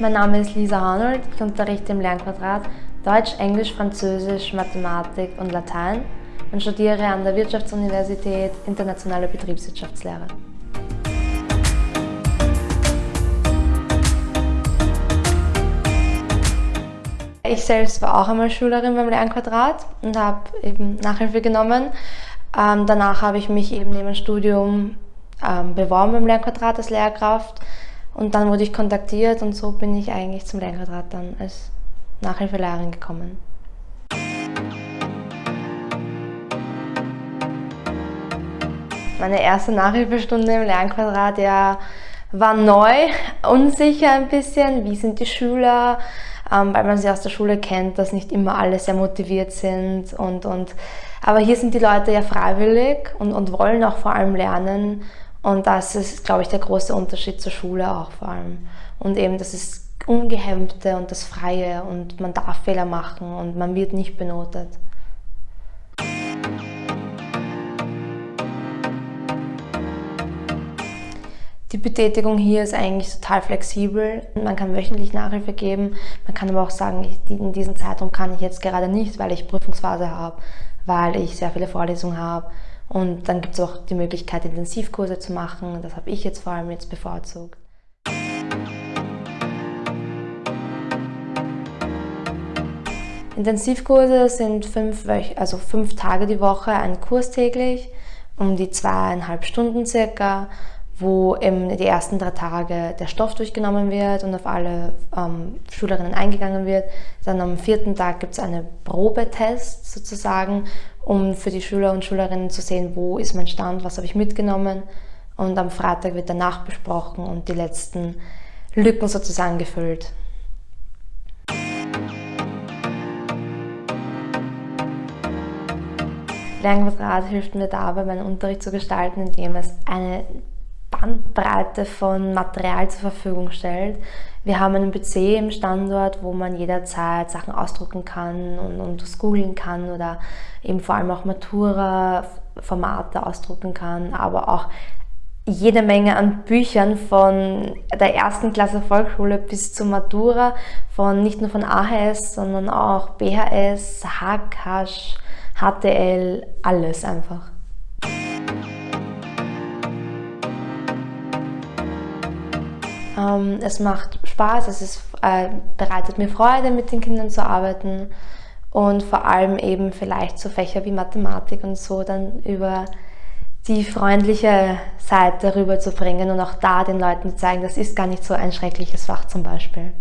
Mein Name ist Lisa Arnold. Ich unterrichte im Lernquadrat Deutsch, Englisch, Französisch, Mathematik und Latein und studiere an der Wirtschaftsuniversität Internationale Betriebswirtschaftslehre. Ich selbst war auch einmal Schülerin beim Lernquadrat und habe eben Nachhilfe genommen. Ähm, danach habe ich mich eben neben dem Studium ähm, beworben beim Lernquadrat als Lehrkraft und dann wurde ich kontaktiert und so bin ich eigentlich zum Lernquadrat dann als Nachhilfelehrerin gekommen. Meine erste Nachhilfestunde im Lernquadrat ja, war neu, unsicher ein bisschen, wie sind die Schüler, ähm, weil man sie aus der Schule kennt, dass nicht immer alle sehr motiviert sind. Und, und, aber hier sind die Leute ja freiwillig und, und wollen auch vor allem lernen. Und das ist, glaube ich, der große Unterschied zur Schule auch vor allem. Und eben das ist Ungehemmte und das Freie und man darf Fehler machen und man wird nicht benotet. Die Betätigung hier ist eigentlich total flexibel. Man kann wöchentlich Nachhilfe geben. Man kann aber auch sagen, in diesem Zeitraum kann ich jetzt gerade nicht, weil ich Prüfungsphase habe, weil ich sehr viele Vorlesungen habe. Und dann gibt es auch die Möglichkeit, Intensivkurse zu machen. Das habe ich jetzt vor allem jetzt bevorzugt. Intensivkurse sind fünf, also fünf Tage die Woche, ein Kurs täglich, um die zweieinhalb Stunden circa wo eben die ersten drei Tage der Stoff durchgenommen wird und auf alle ähm, Schülerinnen eingegangen wird. Dann am vierten Tag gibt es einen Probetest sozusagen, um für die Schüler und Schülerinnen zu sehen, wo ist mein Stand, was habe ich mitgenommen. Und am Freitag wird danach besprochen und die letzten Lücken sozusagen gefüllt. Lernquadrat hilft mir dabei, meinen Unterricht zu gestalten, indem es eine Bandbreite von Material zur Verfügung stellt. Wir haben einen PC im Standort, wo man jederzeit Sachen ausdrucken kann und, und das googeln kann oder eben vor allem auch Matura-Formate ausdrucken kann, aber auch jede Menge an Büchern von der ersten Klasse Volksschule bis zur Matura, von nicht nur von AHS, sondern auch BHS, HKH, HTL, alles einfach. Ähm, es macht Spaß, es ist, äh, bereitet mir Freude, mit den Kindern zu arbeiten und vor allem eben vielleicht so Fächer wie Mathematik und so dann über die freundliche Seite rüberzubringen und auch da den Leuten zu zeigen, das ist gar nicht so ein schreckliches Fach zum Beispiel.